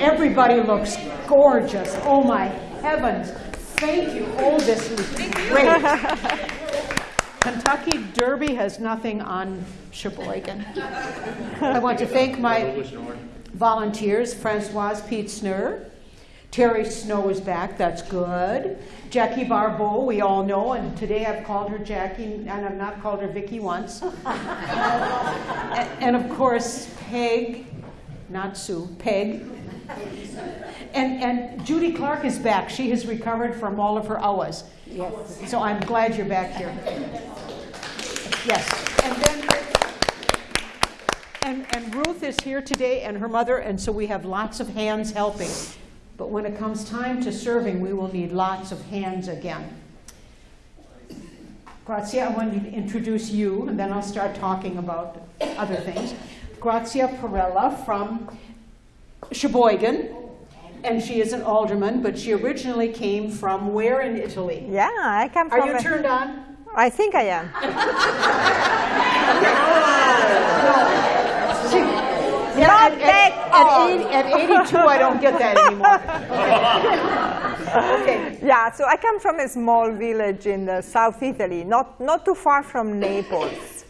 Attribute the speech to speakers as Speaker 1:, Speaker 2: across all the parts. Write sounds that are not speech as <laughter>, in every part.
Speaker 1: Everybody looks gorgeous. Oh my heavens. Thank you. Oh, this is great. <laughs> Kentucky Derby has nothing on Sheboygan. I want to thank my volunteers, Francoise Pietzner. Terry Snow is back, that's good. Jackie Barbeau, we all know, and today I've called her Jackie, and I've not called her Vicky once. <laughs> and, and of course, Peg, not Sue, Peg. And, and Judy Clark is back. She has recovered from all of her hours.
Speaker 2: Yes.
Speaker 1: So I'm glad you're back here. Yes. And then, and, and Ruth is here today and her mother, and so we have lots of hands helping. But when it comes time to serving, we will need lots of hands again. Grazia, I want to introduce you, and then I'll start talking about other things. Grazia Perella from Sheboygan, and she is an alderman, but she originally came from where in Italy?
Speaker 2: Yeah, I come
Speaker 1: Are
Speaker 2: from.
Speaker 1: Are
Speaker 2: you
Speaker 1: turned on?
Speaker 2: I think I am. <laughs>
Speaker 1: Yeah,
Speaker 2: Not
Speaker 1: at,
Speaker 2: that
Speaker 1: at,
Speaker 2: old.
Speaker 1: at, 80, at 82, I don't get that anymore. Okay. <laughs>
Speaker 2: Yeah, so I come from a small village in the South Italy, not, not too far from Naples.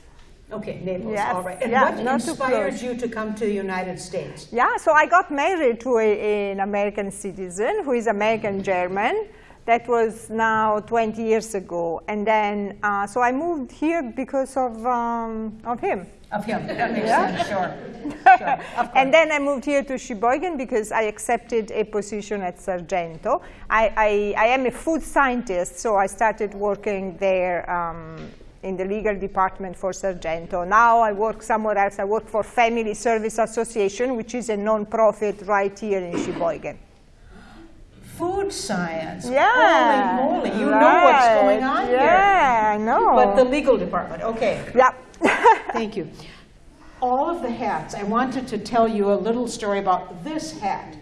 Speaker 1: Okay, Naples,
Speaker 2: Yes,
Speaker 1: all right. And
Speaker 2: yeah,
Speaker 1: what inspired you to come to the United States?
Speaker 2: Yeah, so I got married to a, an American citizen who is American German. That was now 20 years ago. And then, uh, so I moved here because of, um, of him.
Speaker 1: Of him, that makes
Speaker 2: Yeah.
Speaker 1: sense, sure. Sure, <laughs>
Speaker 2: and then I moved here to Sheboygan because I accepted a position at Sargento. I, I, I am a food scientist, so I started working there um, in the legal department for Sargento. Now I work somewhere else. I work for Family Service Association, which is a non-profit right here in Sheboygan.
Speaker 1: Food science.
Speaker 2: Yeah.
Speaker 1: Holy moly, you know what's going on here.
Speaker 2: Yeah, I know.
Speaker 1: But the legal department, okay.
Speaker 2: yeah. <laughs>
Speaker 1: Thank you. All of the hats, I wanted to tell you a little story about this hat.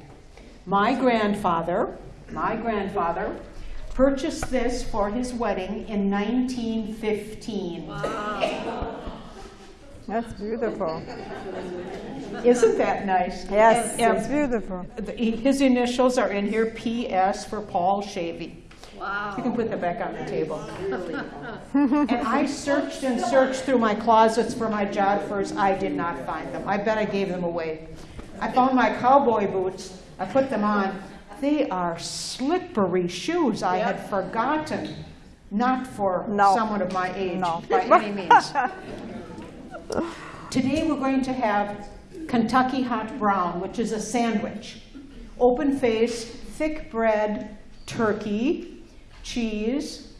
Speaker 1: My grandfather, my grandfather, purchased this for his wedding in 1915. Wow.
Speaker 2: That's beautiful.
Speaker 1: Isn't that nice?
Speaker 2: Yes,
Speaker 1: And- and
Speaker 2: it's um, beautiful.
Speaker 1: the- His initials are in here, PS for Paul Shavy. Wow. You can put that back on the table. <laughs> and I searched and searched through my closets for my Jodhpurs. I did not find them. I bet I gave them away. I found my cowboy boots. I put them on. They are slippery shoes. I had forgotten. Not for
Speaker 2: No.
Speaker 1: someone of my age,
Speaker 2: No.
Speaker 1: by any means. <laughs> Today we're going to have Kentucky Hot Brown, which is a sandwich. Open face, thick bread, turkey, cheese,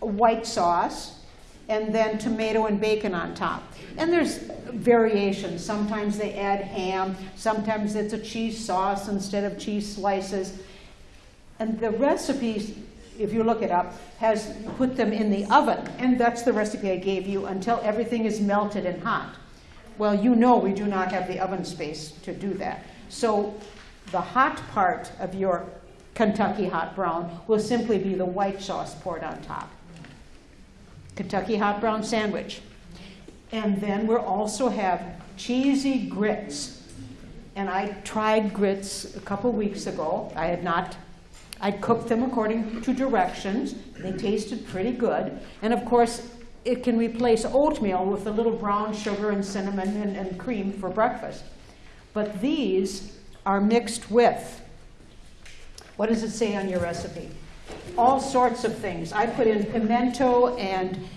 Speaker 1: white sauce, and then tomato and bacon on top. And there's variations. Sometimes they add ham, sometimes it's a cheese sauce instead of cheese slices. And the recipe, if you look it up, has put them in the oven. And that's the recipe I gave you until everything is melted and hot. Well, you know we do not have the oven space to do that. So the hot part of your Kentucky hot brown will simply be the white sauce poured on top. Kentucky hot brown sandwich. And then we'll also have cheesy grits. And I tried grits a couple weeks ago. I had not, I cooked them according to directions. They tasted pretty good. And of course, it can replace oatmeal with a little brown sugar and cinnamon and, and cream for breakfast. But these are mixed with, what does it say on your recipe? All sorts of things. I put in pimento and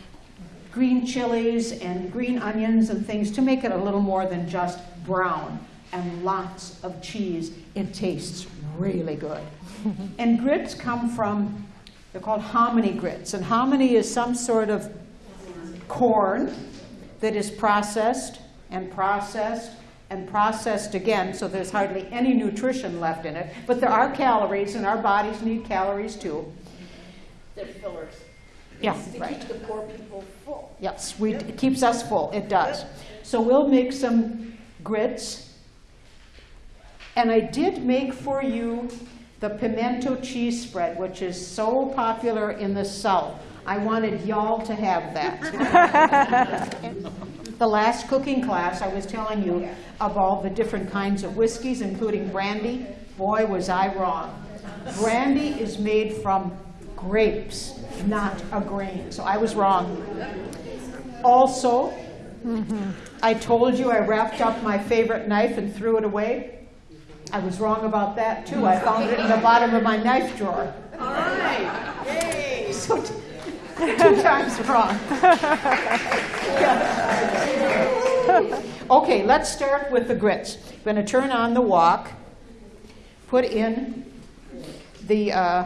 Speaker 1: green chilies and green onions and things to make it a little more than just brown and lots of cheese. It tastes really good. <laughs> and grits come from, they're called hominy grits. And hominy is some sort of corn that is processed and processed and processed again, so there's hardly any nutrition left in it. But there are calories, and our bodies need calories too.
Speaker 3: They're fillers.
Speaker 1: Yeah,
Speaker 3: To
Speaker 1: right.
Speaker 3: keep the poor people full.
Speaker 1: Yes, we, it keeps us full, it does. So we'll make some grits. And I did make for you the pimento cheese spread, which is so popular in the South. I wanted y'all to have that. <laughs> The last cooking class, I was telling you of all the different kinds of whiskeys, including brandy. Boy, was I wrong. Brandy is made from grapes, not a grain. So I was wrong. Also, I told you I wrapped up my favorite knife and threw it away. I was wrong about that too. I found it in the bottom of my knife drawer.
Speaker 3: All right, yay.
Speaker 1: So <laughs> two times wrong. <laughs> Okay, let's start with the grits. I'm going to turn on the wok, put in the, uh,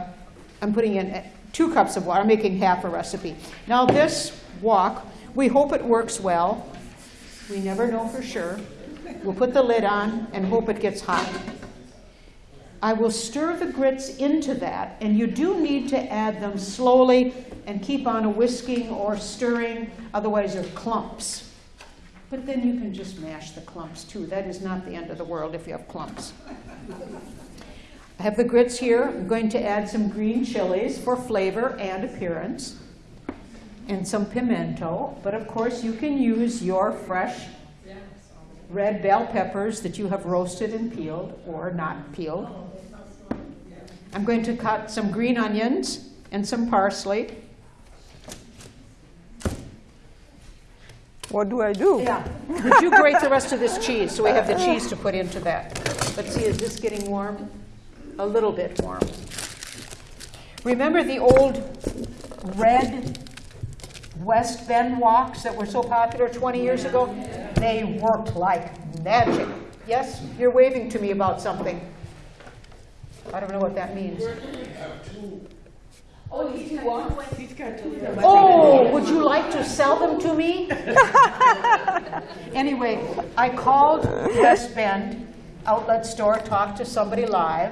Speaker 1: I'm putting in uh, two cups of water, I'm making half a recipe. Now this wok, we hope it works well. We never know for sure. We'll put the lid on and hope it gets hot. I will stir the grits into that, and you do need to add them slowly and keep on a whisking or stirring, otherwise they're clumps. But then you can just mash the clumps too. That is not the end of the world if you have clumps. I have the grits here. I'm going to add some green chilies for flavor and appearance, and some pimento. But of course, you can use your fresh red bell peppers that you have roasted and peeled or not peeled. I'm going to cut some green onions and some parsley.
Speaker 2: What do I do?
Speaker 1: Yeah. Would you grate the rest of this cheese so we have the cheese to put into that? Let's see, is this getting warm? A little bit warm. Remember the old red West Bend woks that were so popular 20 years ago? They worked like magic. Yes, you're waving to me about something. I don't know what that means.
Speaker 3: Oh, he's got two ones. He's got two.
Speaker 1: Oh, would you like to sell them to me? <laughs> Anyway, I called West Bend Outlet Store, talked to somebody live.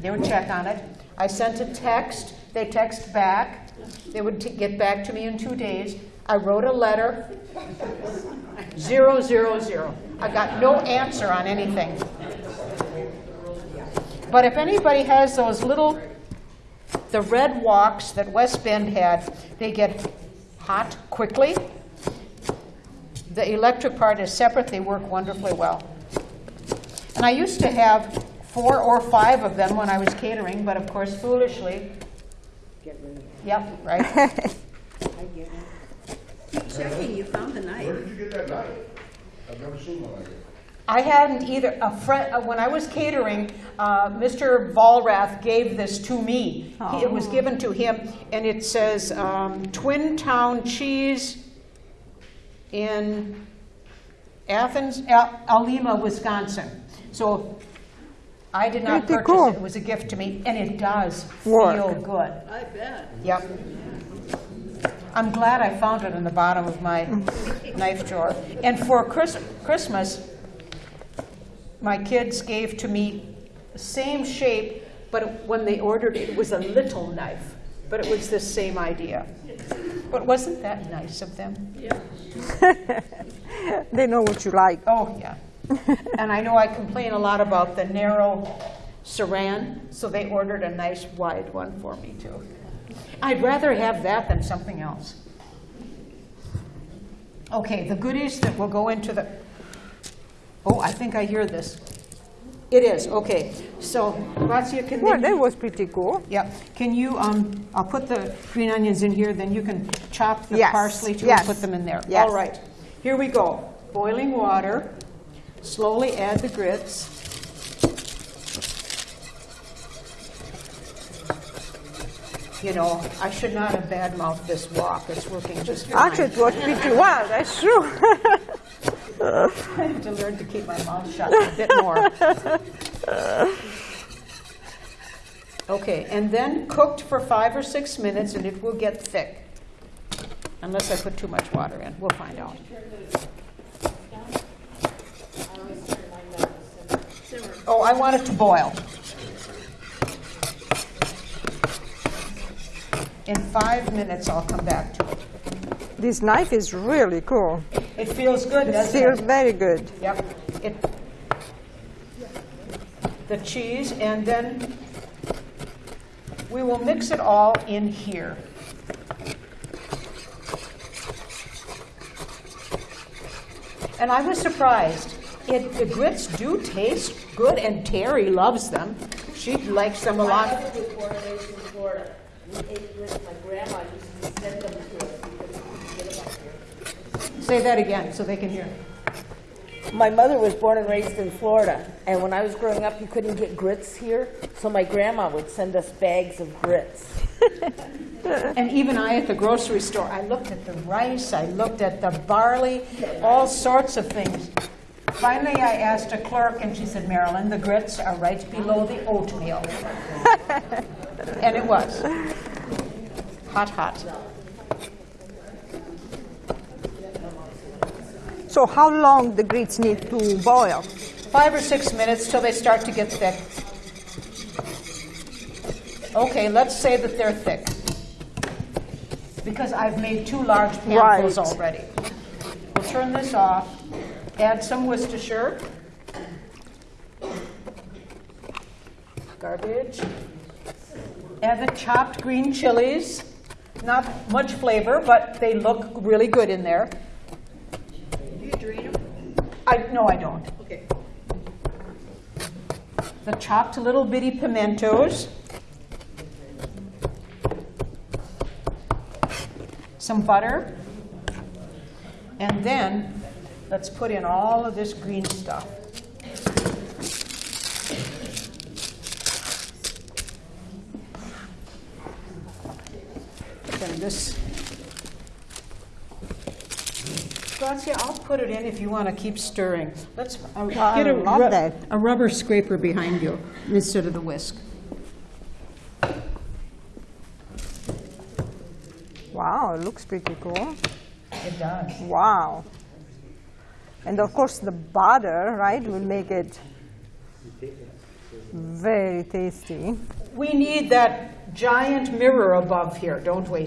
Speaker 1: They would check on it. I sent a text. They text back. They would t- get back to me in two days. I wrote a letter. Zero, zero, zero. I got no answer on anything. But if anybody has those little the red woks that West Bend had, they get hot quickly. The electric part is separate, they work wonderfully well. And I used to have four or five of them when I was catering, but of course foolishly. Get rid of Yep, right. <laughs> I get it.
Speaker 3: Keep checking, you found the knife.
Speaker 4: Where did you get that knife? I've never seen one like it.
Speaker 1: I hadn't either. A friend, uh, when I was catering, uh, Mr. Vollrath gave this to me. He- It was given to him, and it says um, Twin Town Cheese in Athens, Al- Alima, Wisconsin. So I did not
Speaker 2: Pretty
Speaker 1: purchase
Speaker 2: cool.
Speaker 1: it. It was a gift to me, and it does
Speaker 2: Work.
Speaker 1: feel good.
Speaker 3: I bet.
Speaker 1: Yep. I'm glad I found it in the bottom of my knife drawer. And for Chris- Christmas, my kids gave to me the same shape, but when they ordered it, it was a little knife. But it was the same idea. But wasn't that nice of them? Yeah. <laughs>
Speaker 2: They know what you like.
Speaker 1: Oh, yeah. And I know I complain a lot about the narrow saran, so they ordered a nice wide one for me too. I'd rather have that than something else. Okay, the goodies that will go into the, oh, I think I hear this. It is, okay. So, Grazia, can
Speaker 2: Well, that was pretty cool.
Speaker 1: yeah, can you, um, I'll put the green onions in here, then you can chop the
Speaker 2: Yes,
Speaker 1: parsley too and
Speaker 2: yes,
Speaker 1: put them in there.
Speaker 2: yes.
Speaker 1: All right, here we go. Boiling water, slowly add the grits. You know, I should not have badmouthed this wok, it's working just fine.
Speaker 2: Actually, it worked pretty well, that's true. <laughs>
Speaker 1: I have to learn to keep my mouth shut a bit more. Okay, and then cooked for five or six minutes and it will get thick. Unless I put too much water in, we'll find out. Oh, I want it to boil. In five minutes, I'll come back to it.
Speaker 2: This knife is really cool.
Speaker 1: It feels good,
Speaker 2: It
Speaker 1: doesn't
Speaker 2: feels
Speaker 1: it?
Speaker 2: very good.
Speaker 1: Yep. It, the cheese, and then we will mix it all in here. And I was surprised. It, the grits do taste good, and Terry loves them. She likes them a lot.
Speaker 5: mother was born and in Florida. We ate with my grandma used to send them to us because we couldn't get them up here.
Speaker 1: Say that again so they can hear.
Speaker 5: My mother was born and raised in Florida, and when I was growing up, you couldn't get grits here, so my grandma would send us bags of grits. <laughs>
Speaker 1: And even I at the grocery store, I looked at the rice, I looked at the barley, all sorts of things. Finally, I asked a clerk, and she said, Marilyn, the grits are right below the oatmeal. <laughs> And it was. Hot, hot.
Speaker 2: So how long the grits need to boil?
Speaker 1: Five or six minutes till they start to get thick. Okay, let's say that they're thick. Because I've made two large panfuls
Speaker 2: Right.
Speaker 1: already. We'll turn this off, add some Worcestershire. Garbage. Add the chopped green chilies. Not much flavor, but they look really good in there. I, no, I don't.
Speaker 3: Okay.
Speaker 1: the chopped little bitty pimentos, some butter, and then let's put in all of this green stuff. This. Grazia, I'll put it in if you want to keep stirring. Let's uh, get a,
Speaker 2: love
Speaker 1: ru-
Speaker 2: that.
Speaker 1: a rubber scraper behind you instead of the whisk.
Speaker 2: Wow, it looks pretty cool.
Speaker 1: It does.
Speaker 2: Wow. And of course, the butter, right, will make it very tasty.
Speaker 1: We need that giant mirror above here, don't we?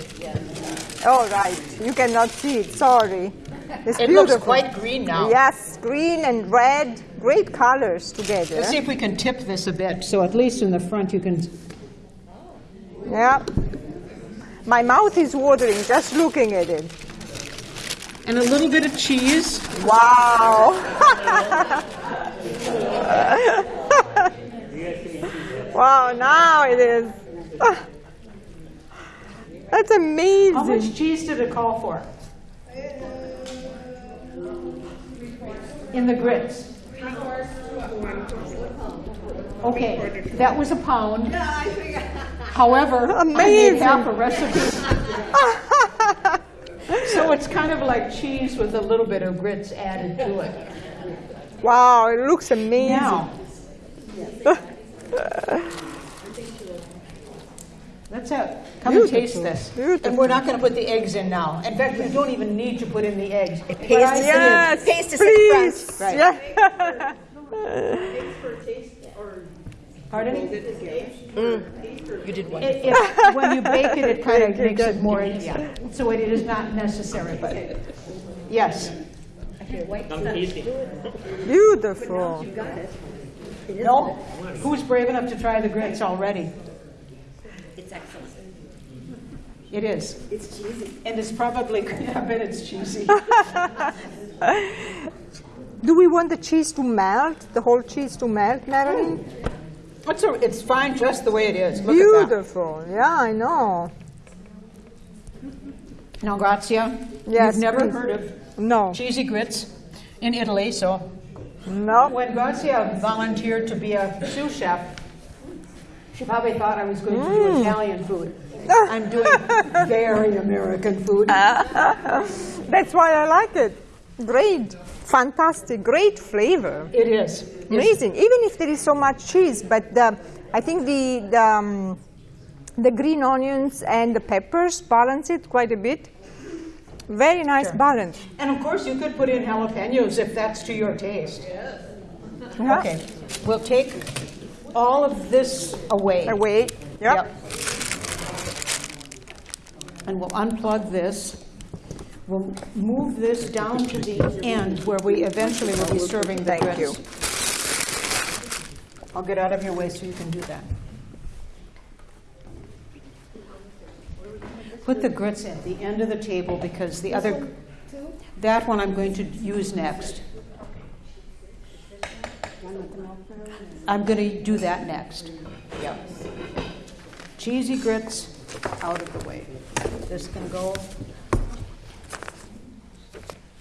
Speaker 2: Oh, right. You cannot see it. Sorry. It's
Speaker 1: It
Speaker 2: beautiful.
Speaker 1: looks quite green now.
Speaker 2: Yes, green and red, great colors together.
Speaker 1: Let's see if we can tip this a bit, so at least in the front you can.
Speaker 2: Yeah. My mouth is watering just looking at it.
Speaker 1: And a little bit of cheese.
Speaker 2: Wow. <laughs> wow, now it is. <laughs> That's
Speaker 1: How
Speaker 2: amazing.
Speaker 1: much cheese did it call for? In the grits? Okay, that was a pound. However, I made
Speaker 2: Amazing.
Speaker 1: half a recipe. <laughs> So it's kind of like cheese with a little bit of grits added to it.
Speaker 2: Wow, it looks amazing.
Speaker 1: Now. <laughs> Let's have, come and taste this.
Speaker 2: beautiful.
Speaker 1: And we're not going to put the eggs in now. In fact, we don't even need to put in the eggs. It But I
Speaker 5: tastes
Speaker 1: said-
Speaker 2: Yes,
Speaker 5: Taste us
Speaker 2: please.
Speaker 1: Right.
Speaker 2: Yeah.
Speaker 1: Pardon?
Speaker 5: You did one.
Speaker 1: It, it, when you bake it, it <laughs> kind of makes it more, yeah. So it is not necessary, but, yes.
Speaker 2: Beautiful.
Speaker 1: No? Who's brave enough to try the grits already?
Speaker 3: It's excellent.
Speaker 1: It is.
Speaker 3: It's cheesy.
Speaker 1: And it's probably, <laughs> I bet it's cheesy. <laughs>
Speaker 2: Do we want the cheese to melt, the whole cheese to melt, Marilyn?
Speaker 1: It's, a, it's fine just the way it is. Look.
Speaker 2: Beautiful. Yeah, I know.
Speaker 1: Now, Grazia,
Speaker 2: Yes,
Speaker 1: you've never
Speaker 2: please.
Speaker 1: heard of
Speaker 2: No.
Speaker 1: cheesy grits in Italy, so
Speaker 2: No.
Speaker 1: when Grazia volunteered to be a sous chef, she probably thought I was going to
Speaker 2: Mm.
Speaker 1: do Italian food. <laughs> I'm doing very American food. <laughs>
Speaker 2: That's why I like it. Great. Fantastic. Great flavor.
Speaker 1: It is.
Speaker 2: Amazing. Even if there is so much cheese, but the, I think the, the, um, the green onions and the peppers balance it quite a bit. Very nice
Speaker 1: Sure.
Speaker 2: balance.
Speaker 1: And of course, you could put in jalapenos if that's to your taste.
Speaker 2: Yeah.
Speaker 1: Okay, we'll take all of this away.
Speaker 2: Away. Yep.
Speaker 1: Yep. And we'll unplug this. We'll move this down to the end where we eventually will be serving the
Speaker 2: Thank you.
Speaker 1: I'll get out of your way so you can do that. Put the grits at the end of the table because the other, that one I'm going to use next. I'm going to do that next. Yep. Cheesy grits out of the way. This can go.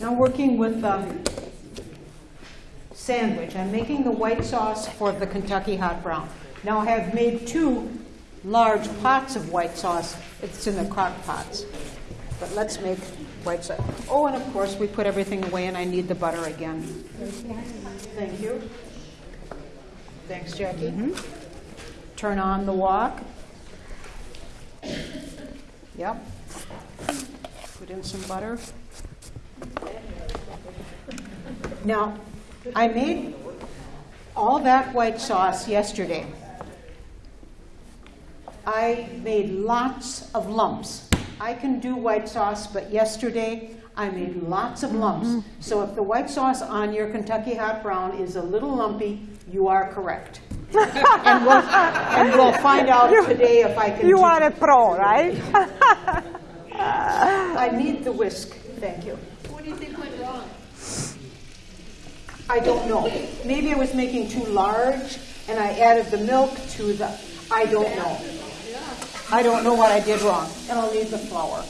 Speaker 1: Now working with the sandwich, I'm making the white sauce for the Kentucky hot brown. Now I have made two large pots of white sauce. It's in the crock pots. But let's make white sauce. Oh, and of course, we put everything away and I need the butter again. Thank you. Thanks, Jackie. Mm-hmm. Turn on the wok. Yep. Put in some butter. Now, I made all that white sauce yesterday. I made lots of lumps. I can do white sauce, but yesterday I made lots of lumps. Mm-hmm. So if the white sauce on your Kentucky hot brown is a little lumpy, you are correct. And, we'll, and we'll find out today if I can.
Speaker 2: You are a pro, right?
Speaker 1: I need the whisk. Thank you.
Speaker 3: What do you think went wrong?
Speaker 1: I don't know. Maybe I was making too large and I added the milk to the, I don't know. I don't know what I did wrong. And I'll need the flour.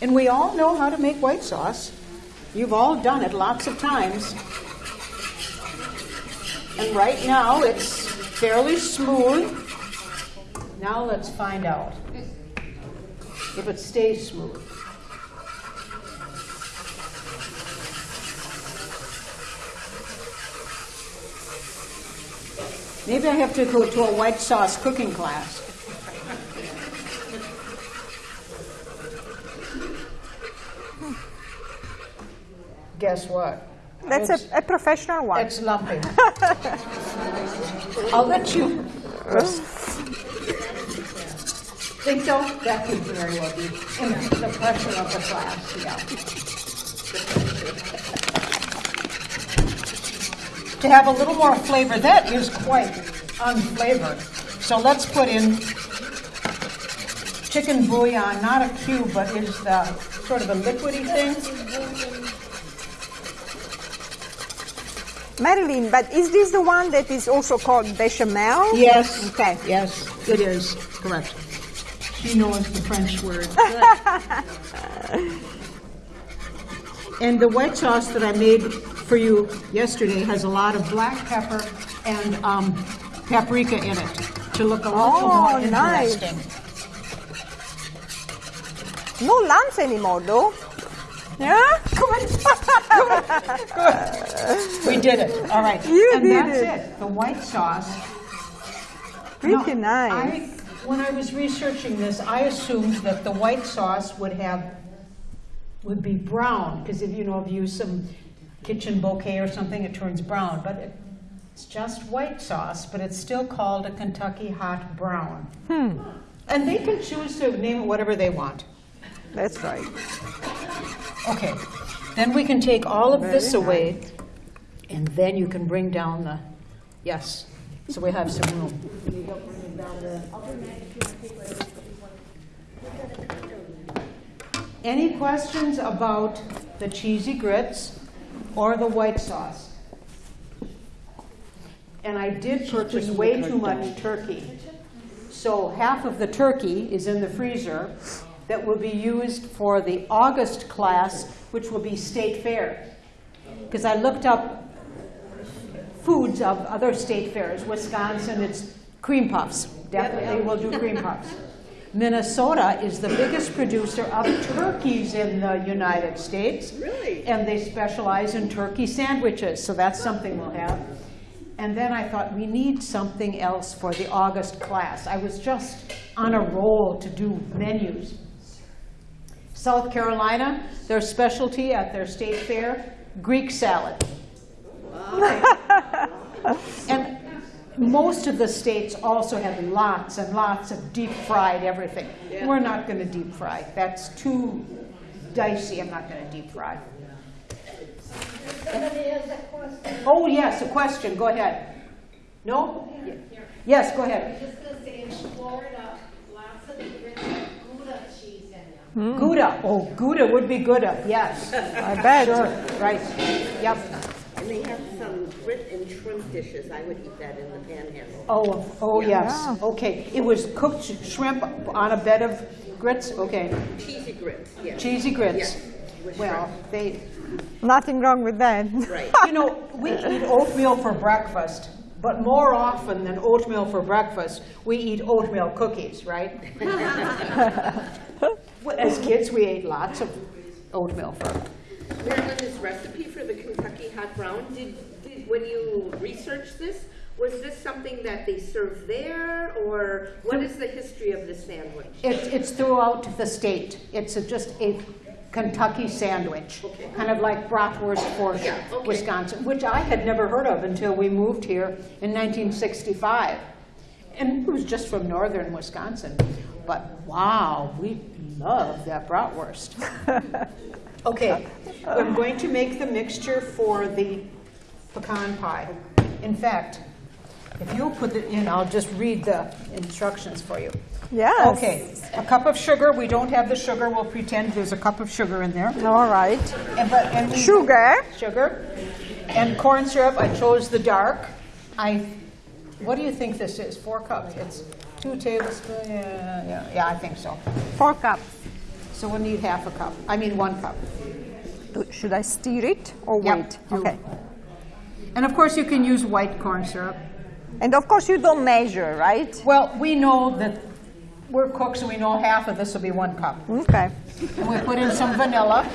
Speaker 1: And we all know how to make white sauce. You've all done it lots of times. And right now it's fairly smooth. Now let's find out if it stays smooth. Maybe I have to go to a white sauce cooking class. Guess what?
Speaker 2: That's
Speaker 1: It's-
Speaker 2: a, a professional one.
Speaker 1: It's lumpy. <laughs> I'll let you. Think so? That could very well be. And the pressure of the class, yeah. To have a little more flavor, that is quite unflavored. So let's put in chicken bouillon, not a cube, but is the sort of a liquidy thing.
Speaker 2: Marilyn, but is this the one that is also called bechamel?
Speaker 1: Yes.
Speaker 2: Okay.
Speaker 1: Yes, it is, correct. She knows the French word. <laughs> And the white sauce that I made for you yesterday has a lot of black pepper and um, paprika in it to look a little
Speaker 2: Oh,
Speaker 1: more
Speaker 2: nice.
Speaker 1: interesting.
Speaker 2: No lumps anymore, though. Yeah? <laughs>
Speaker 1: We did it, all right.
Speaker 2: You
Speaker 1: and
Speaker 2: did
Speaker 1: that's
Speaker 2: it.
Speaker 1: it. The white sauce.
Speaker 2: Pretty nice.
Speaker 1: I, when I was researching this, I assumed that the white sauce would have, would be brown, because if you know, if you use some kitchen bouquet or something, it turns brown. But it, it's just white sauce, but it's still called a Kentucky hot brown.
Speaker 2: Hmm.
Speaker 1: And they can choose to name it whatever they want.
Speaker 2: That's right.
Speaker 1: Okay, then we can take all of this
Speaker 2: Very
Speaker 1: away, and then you can bring down the, yes, so we have some room. Any questions about the cheesy grits or the white sauce? And I did purchase way too much turkey. So half of the turkey is in the freezer that will be used for the August class, which will be state fair. Because I looked up foods of other state fairs. Wisconsin, it's cream puffs. Definitely will do cream puffs. <laughs> Minnesota is the biggest producer of turkeys in the United States. Really? And they specialize in turkey sandwiches, so that's something we'll have. And then I thought, we need something else for the August class. I was just on a roll to do menus. South Carolina, their specialty at their state fair, Greek salad. And most of the states also have lots and lots of deep fried everything. We're not going to deep fry. That's too dicey. I'm not going to deep fry. Oh, yes, a question. Go ahead. No? Yes, go ahead.
Speaker 6: just gonna say in Florida, lots of the grits have Gouda cheese in them.
Speaker 1: Gouda, oh, Gouda would be Gouda, yes. <laughs>
Speaker 2: I bet.
Speaker 1: Sure, right, yep.
Speaker 3: And they have some grit and shrimp dishes. I would eat that in the panhandle.
Speaker 1: Oh, oh, yes,
Speaker 2: Yeah.
Speaker 1: okay. It was cooked shrimp on a bed of grits, okay.
Speaker 3: Cheesy grits, yes.
Speaker 1: Cheesy grits.
Speaker 3: Yes, with
Speaker 1: Well, they,
Speaker 2: Nothing wrong with that.
Speaker 3: Right. <laughs>
Speaker 1: you know, we eat oatmeal for breakfast, but more often than oatmeal for breakfast, we eat oatmeal cookies, right? <laughs> As kids, we ate lots of oatmeal for,
Speaker 3: Marilyn, this recipe for the Kentucky hot brown, did, did, when you researched this, was this something that they serve there, or what is the history of the sandwich?
Speaker 1: It's, it's throughout the state. It's a- just a Kentucky sandwich,
Speaker 3: Okay.
Speaker 1: kind of like bratwurst for
Speaker 3: Yeah, okay.
Speaker 1: Wisconsin, which I had never heard of until we moved here in 1965. And it was just from northern Wisconsin. But wow, we love that bratwurst. <laughs> Okay, I'm going to make the mixture for the pecan pie. In fact, if you'll put it in, I'll just read the instructions for you.
Speaker 2: Yes.
Speaker 1: Okay, a cup of sugar, we don't have the sugar, we'll pretend there's a cup of sugar in there.
Speaker 2: All right.
Speaker 1: And but, and
Speaker 2: Sugar.
Speaker 1: Sugar. And corn syrup, I chose the dark. I, what do you think this is? Four cups? It's two tablespoons, yeah, yeah, yeah, I think so.
Speaker 2: Four cups.
Speaker 1: So we'll need half a cup, I mean, one cup.
Speaker 2: Should I stir it or
Speaker 1: Yep,
Speaker 2: wait? Okay.
Speaker 1: And of course, you can use white corn syrup.
Speaker 2: And of course, you don't measure, right?
Speaker 1: Well, we know that we're cooks, and we know half of this will be one cup.
Speaker 2: Okay.
Speaker 1: And we put in some vanilla.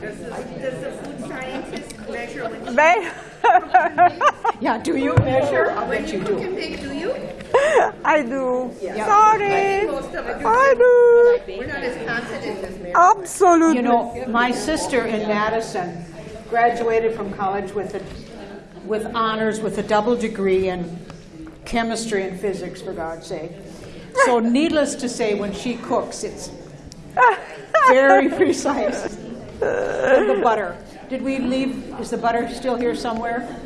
Speaker 3: Does the, does the food scientist measure when
Speaker 2: Very- <laughs>
Speaker 1: Yeah, do you measure? I'll bet you
Speaker 3: you
Speaker 1: do.
Speaker 3: can bake, do you? <laughs>
Speaker 2: I do.
Speaker 1: Yeah.
Speaker 2: Sorry.
Speaker 3: Most of us
Speaker 2: I do.
Speaker 3: We're not as confident as Mary.
Speaker 2: Absolutely.
Speaker 1: You know, my sister in Madison graduated from college with a, with honors, with a double degree in chemistry and physics, for God's sake. So <laughs> needless to say, when she cooks, it's very precise. And the butter. Did we leave, is the butter still here somewhere?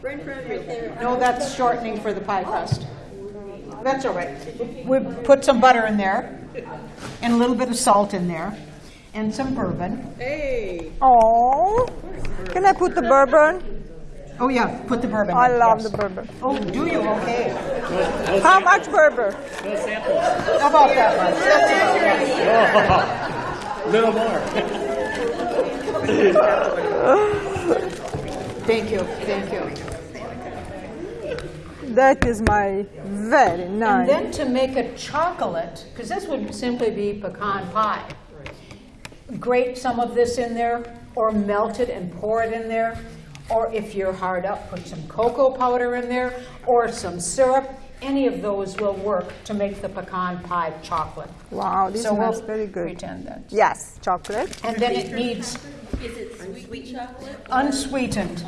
Speaker 3: Right in front of.
Speaker 1: No, that's shortening for the pie crust. That's all right. We put some butter in there, and a little bit of salt in there, and some bourbon.
Speaker 3: Hey.
Speaker 2: Oh. Can I put the bourbon?
Speaker 1: Oh yeah, put the bourbon.
Speaker 2: I love
Speaker 1: yes.
Speaker 2: the bourbon.
Speaker 1: Oh, do you? Okay.
Speaker 2: How much bourbon? No samples.
Speaker 1: How about that much? <laughs>
Speaker 7: Little more. <laughs>
Speaker 1: Thank you, thank you.
Speaker 2: That is my very
Speaker 1: And
Speaker 2: nice.
Speaker 1: then to make a chocolate, because this would simply be pecan pie. Grate some of this in there, or melt it and pour it in there. Or if you're hard up, put some cocoa powder in there, or some syrup. Any of those will work to make the pecan pie chocolate.
Speaker 2: Wow, this
Speaker 1: So we'll
Speaker 2: very good.
Speaker 1: Pretend that.
Speaker 2: Yes, chocolate.
Speaker 1: And then it needs
Speaker 3: Is it sweet chocolate?
Speaker 1: unsweetened.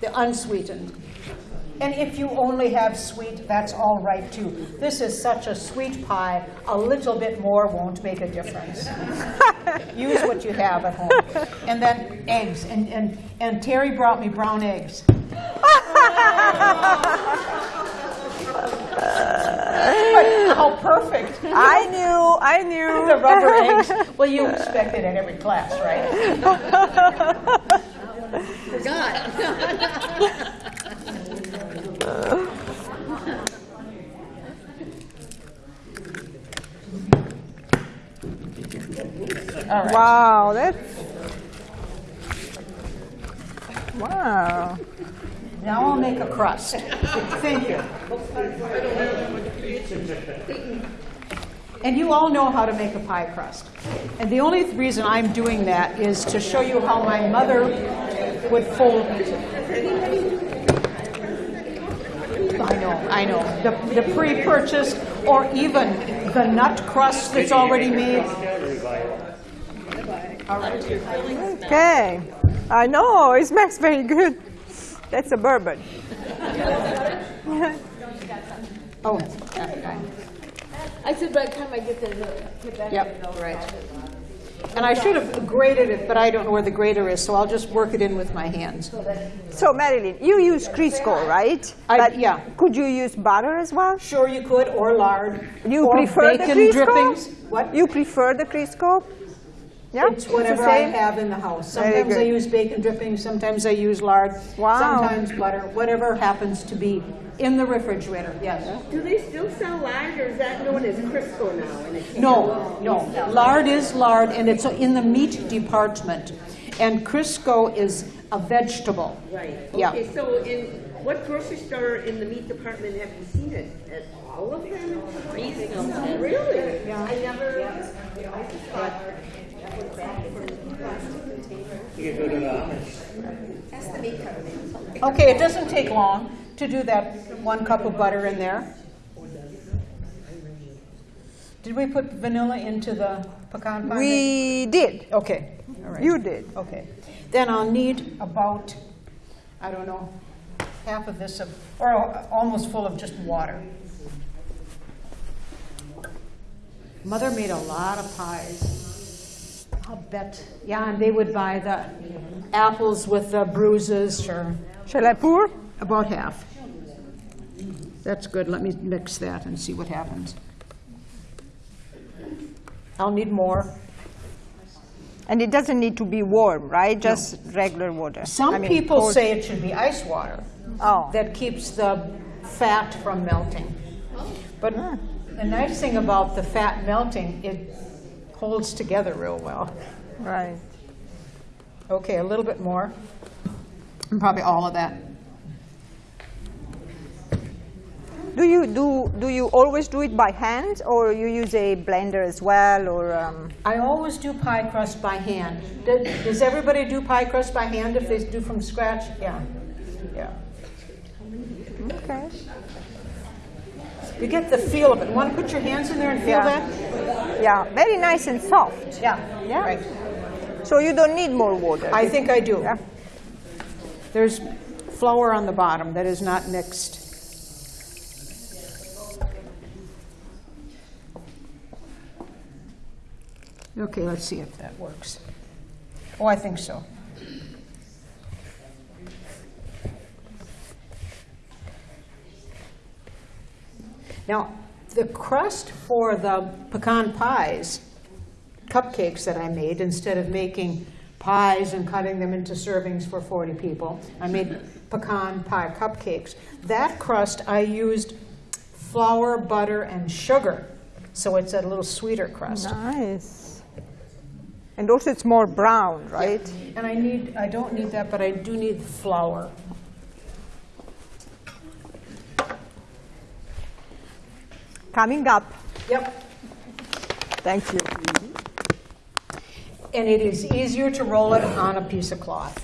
Speaker 1: The unsweetened. And if you only have sweet, that's all right too. This is such a sweet pie, a little bit more won't make a difference. <laughs> Use what you have at home. And then eggs, and, and, and Terry brought me brown eggs. <laughs> But how perfect.
Speaker 2: I knew, I knew. <laughs>
Speaker 1: The rubber eggs. Well, you expect it at every class, right? All right.
Speaker 2: Wow, that's. Wow.
Speaker 1: Now I'll make a crust. Thank you. And you all know how to make a pie crust. And the only reason I'm doing that is to show you how my mother would fold. I know, I know. The, the pre-purchased or even the nut crust that's already made. All right.
Speaker 2: Okay. I know, it smells very good. That's a bourbon.
Speaker 1: Oh, okay.
Speaker 5: I said by the time I get there, get back.
Speaker 1: Yep, right. And I should have grated it, but I don't know where the grater is, so I'll just work it in with my hands.
Speaker 2: So Marilyn, you use Crisco, right?
Speaker 1: I-
Speaker 2: But
Speaker 1: yeah.
Speaker 2: Could you use butter as well?
Speaker 1: Sure you could, or lard.
Speaker 2: You
Speaker 1: or
Speaker 2: prefer the
Speaker 1: bacon
Speaker 2: Crisco?
Speaker 1: drippings. What?
Speaker 2: You prefer the Crisco? Yeah.
Speaker 1: It's
Speaker 2: the
Speaker 1: whatever I have in the house. Sometimes I use bacon drippings, sometimes I use lard.
Speaker 2: Wow.
Speaker 1: Sometimes butter, whatever happens to be in the refrigerator, yes.
Speaker 3: Do they still sell lard, or is that known as Crisco now in a can?
Speaker 1: No, no. Lard is lard, and it's in the meat department. And Crisco is a vegetable.
Speaker 3: Right,
Speaker 1: Yeah.
Speaker 3: okay, so in, what grocery store in the meat department have you seen it? At all of them? Really? Yeah. I never, I just thought.
Speaker 1: Okay, it doesn't take long to do that one cup of butter in there. Did we put vanilla into the pecan pie?
Speaker 2: We did.
Speaker 1: Okay, all right.
Speaker 2: You did.
Speaker 1: Okay. Then I'll need about, I don't know, half of this of, or almost full of just water. Mother made a lot of pies. I'll bet, yeah, and they would buy the apples with the bruises, sure.
Speaker 2: Shall I pour?
Speaker 1: About half. That's good. Let me mix that and see what happens. I'll need more.
Speaker 2: And it doesn't need to be warm, right? Just regular water.
Speaker 1: Some
Speaker 2: I mean,
Speaker 1: people say it should be ice water.
Speaker 2: Oh.
Speaker 1: That keeps the fat from melting. But the nice thing about the fat melting, it holds together real well.
Speaker 2: Right.
Speaker 1: Okay, a little bit more. And probably all of that.
Speaker 2: Do you do do you always do it by hand, or you use a blender as well, or? Um,
Speaker 1: I always do pie crust by hand. Does, does everybody do pie crust by hand if they do from scratch? Yeah. Yeah.
Speaker 2: okay.
Speaker 1: You get the feel of it. Want to put your hands in there and feel
Speaker 2: Yeah.
Speaker 1: that?
Speaker 2: Yeah, very nice and soft.
Speaker 1: Yeah.
Speaker 2: Yeah.
Speaker 1: Right.
Speaker 2: So you don't need more water.
Speaker 1: I think I do.
Speaker 2: Yeah.
Speaker 1: There's flour on the bottom that is not mixed. Okay, let's see if that works. Oh, I think so. Now, the crust for the pecan pies, cupcakes that I made, instead of making pies and cutting them into servings for 40 people, I made <laughs> pecan pie cupcakes. That crust I used flour, butter, and sugar, so it's a little sweeter crust.
Speaker 2: Nice. And also it's more brown, right?
Speaker 1: And I need, I don't need that, but I do need flour.
Speaker 2: Coming up.
Speaker 1: Yep.
Speaker 2: Thank you.
Speaker 1: And it is easier to roll it on a piece of cloth.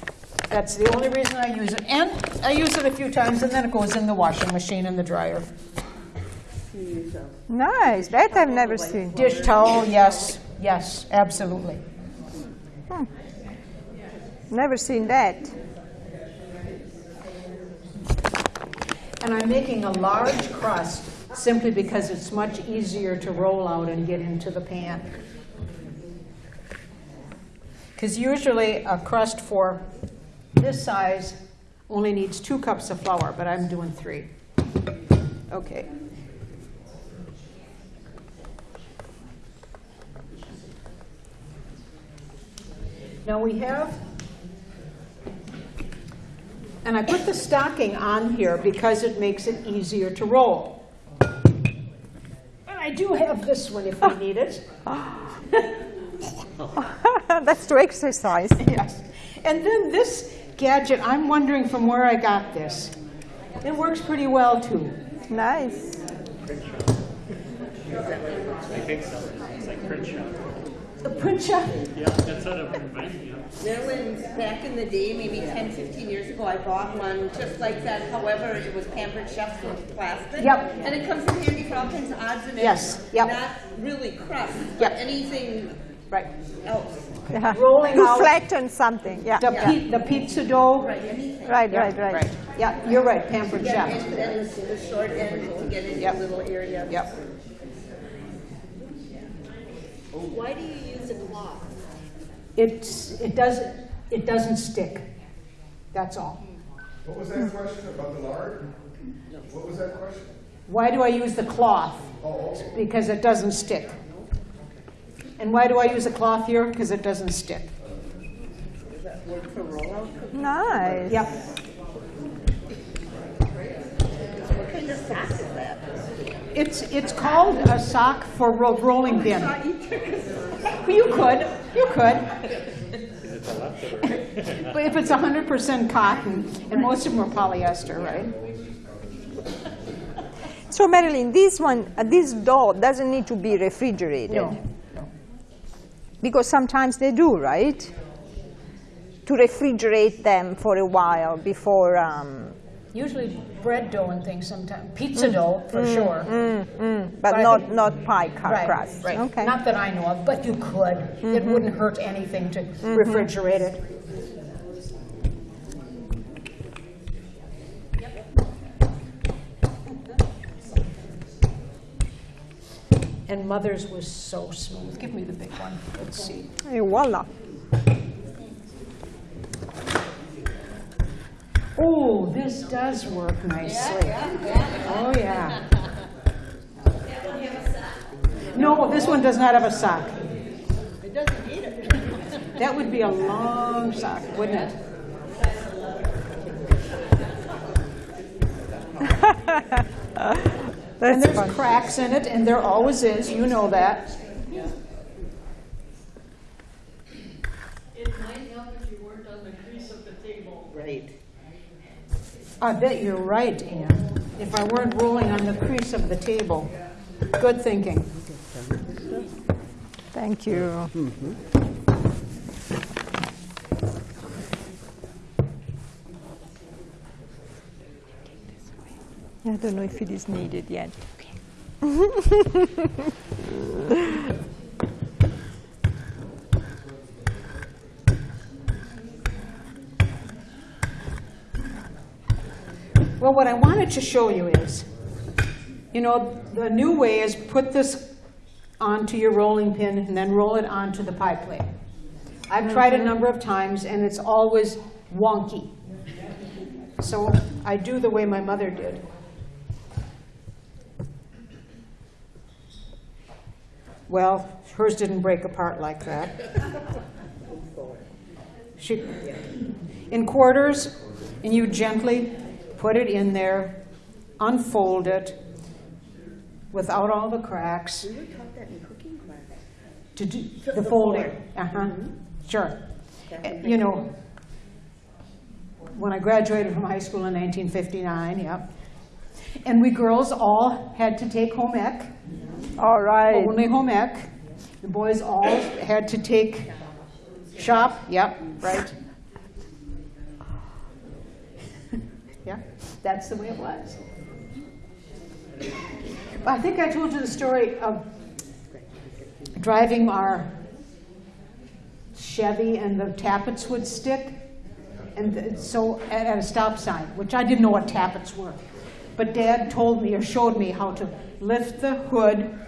Speaker 1: That's the only reason I use it. And I use it a few times, and then it goes in the washing machine and the dryer.
Speaker 2: Nice. That I've never seen.
Speaker 1: Dish towel, yes, yes, absolutely. Hmm.
Speaker 2: Never seen that.
Speaker 1: And I'm making a large crust simply because it's much easier to roll out and get into the pan. Because usually a crust for this size only needs two cups of flour, but I'm doing three. Okay. Now we have and I put the stocking on here because it makes it easier to roll. And I do have this one if you <laughs> need it. <laughs>
Speaker 2: That's to exercise.
Speaker 1: Yes. And then this gadget, I'm wondering from where I got this. It works pretty well too.
Speaker 2: Nice.
Speaker 7: I think so. It's like print shop.
Speaker 1: The Princha,
Speaker 7: Yeah, that's what it reminds me of.
Speaker 3: Marilyn, back in the day, maybe 10, 15 years ago, I bought one just like that. However, it was Pampered Chef's with plastic.
Speaker 1: Yep.
Speaker 3: And it comes in handy for all kinds of odds and ends.
Speaker 1: Yes, yep.
Speaker 3: Not really crust,
Speaker 1: Yep.
Speaker 3: anything
Speaker 1: right.
Speaker 3: else.
Speaker 2: Yeah.
Speaker 1: Rolling
Speaker 2: to
Speaker 1: out-
Speaker 2: flatten something. Yeah.
Speaker 1: The,
Speaker 2: yeah.
Speaker 1: pi- the pizza dough.
Speaker 3: Right, anything.
Speaker 2: Right,
Speaker 1: Yeah,
Speaker 2: right, right.
Speaker 1: Yeah, you're right, pampered
Speaker 3: Yeah,
Speaker 1: chef.
Speaker 3: and then the the short end to get into
Speaker 1: Yep.
Speaker 3: little area.
Speaker 1: Yep.
Speaker 6: Why do you use a cloth?
Speaker 1: It's, it doesn't, it doesn't stick. That's all.
Speaker 4: What was that question about the lard? What was that question?
Speaker 1: Why do I use the cloth? Oh, because it doesn't stick. And why do I use a cloth here? Because it doesn't stick.
Speaker 2: Nice.
Speaker 1: Yep.
Speaker 5: What kind of sock is that?
Speaker 1: It's, it's called a sock for ro- rolling pin. You could, you could. But if it's hundred percent cotton, and most of them are polyester, right?
Speaker 2: So Marilyn, this one, uh, this dough doesn't need to be refrigerated.
Speaker 1: No.
Speaker 2: Because sometimes they do, right? To refrigerate them for a while before. Um,
Speaker 1: Usually bread dough and things sometimes, pizza mm. dough for mm, sure.
Speaker 2: Mm,
Speaker 1: but But
Speaker 2: not,
Speaker 1: think-
Speaker 2: not pie
Speaker 1: Right,
Speaker 2: crust.
Speaker 1: right.
Speaker 2: Okay.
Speaker 1: Not that I know of, but you could. It mm-hmm. wouldn't hurt anything to mm-hmm. refrigerate it. And mother's was so smooth. Give me the big one. Let's see.
Speaker 2: Et voila.
Speaker 1: Oh, this does work nicely. Oh, yeah. No, this one does not have a sock. It doesn't need it. <laughs> That would be a long sock, wouldn't it? <laughs> And
Speaker 2: That's
Speaker 1: there's
Speaker 2: fun.
Speaker 1: cracks in it, and there always is, you know that.
Speaker 6: It might help if you weren't on the crease of the table.
Speaker 5: Right.
Speaker 1: I bet you're right, Anne. If I weren't rolling on the crease of the table. Good thinking.
Speaker 2: Thank you. I don't know if it is needed yet. <laughs>
Speaker 1: Well, what I wanted to show you is, you know, the new way is put this onto your rolling pin and then roll it onto the pie plate. I've tried a number of times and it's always wonky. So I do the way my mother did. Well, hers didn't break apart like that. <laughs> She, in quarters, and you gently put it in there, unfold it without all the cracks.
Speaker 5: We were taught that in cooking class.
Speaker 1: To do
Speaker 5: The
Speaker 1: the folding, uh-huh, sure.
Speaker 5: That would
Speaker 1: Uh, You know, when I graduated from high school in 1959, yep. And we girls all had to take home ec,
Speaker 2: All right.
Speaker 1: only home ec. The boys all had to take shop, yep, right. Yeah, that's the way it was. I think I told you the story of driving our Chevy and the tappets would stick. And so at, a stop sign, which I didn't know what tappets were. But dad told me or showed me how to lift the hood,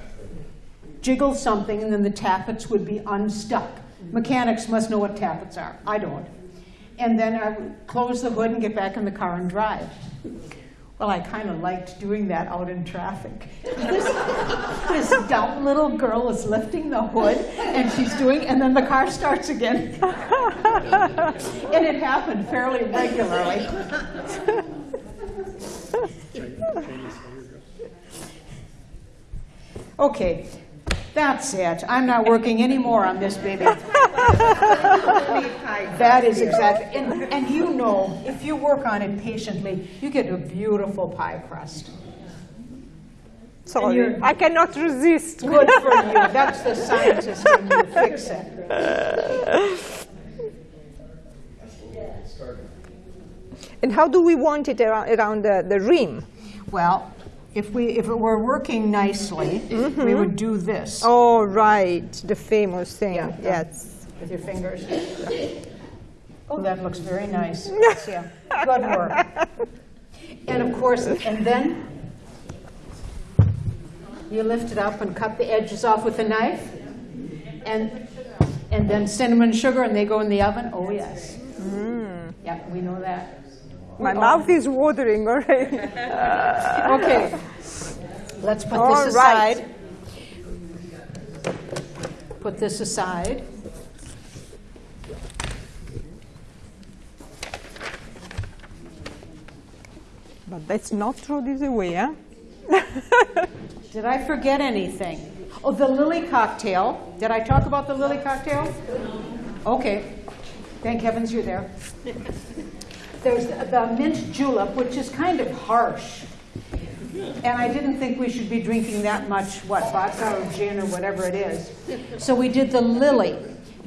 Speaker 1: jiggle something, and then the tappets would be unstuck. Mechanics must know what tappets are. I don't. And then I would close the hood and get back in the car and drive. Well, I kind of liked doing that out in traffic. This, this dumb little girl is lifting the hood and she's doing, and then the car starts again. and it happened fairly regularly. Okay, that's it. I'm not working anymore on this baby. <laughs> That is exactly, and, and you know, if you work on it patiently, you get a beautiful pie crust.
Speaker 2: Sorry, I cannot resist.
Speaker 1: Good for you. <laughs> That's the scientist in you. Fix it.
Speaker 2: And how do we want it around, around the, the rim?
Speaker 1: Well, if we, if it were working nicely, we would do this
Speaker 2: Oh, right, the famous thing.
Speaker 1: Yeah.
Speaker 2: Yes.
Speaker 1: with your fingers. <laughs> Oh, that looks very nice. Yeah, good work. And of course, and then you lift it up and cut the edges off with a knife. And, And then cinnamon sugar, and they go in the oven? Oh, yes. Mm. Yeah, we know that.
Speaker 2: My mouth is watering already. <laughs>
Speaker 1: Okay, let's put
Speaker 2: All
Speaker 1: this
Speaker 2: right.
Speaker 1: aside. Put this aside.
Speaker 2: but let's not throw this away, huh? <laughs>
Speaker 1: Did I forget anything? Oh, the lily cocktail. Did I talk about the lily cocktail? Okay. Thank heavens you're there. There's the mint julep, which is kind of harsh. And I didn't think we should be drinking that much, what, vodka or gin or whatever it is. So we did the lily.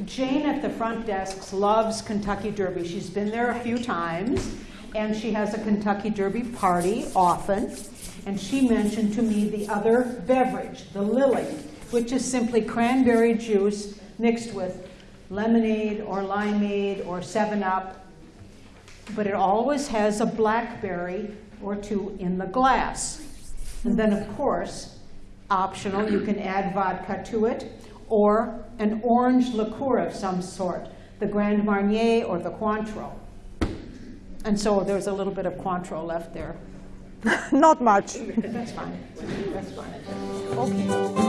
Speaker 1: Jane at the front desk loves Kentucky Derby. She's been there a few times, and she has a Kentucky Derby party often. And she mentioned to me the other beverage, the lily, which is simply cranberry juice mixed with lemonade or limeade or 7 Up but it always has a blackberry or two in the glass. And then, of course, optional, you can add vodka to it or an orange liqueur of some sort, the Grand Marnier or the Cointreau. And so there's a little bit of Cointreau left there. <laughs>
Speaker 2: Not much.
Speaker 1: That's fine. That's fine.
Speaker 2: Okay.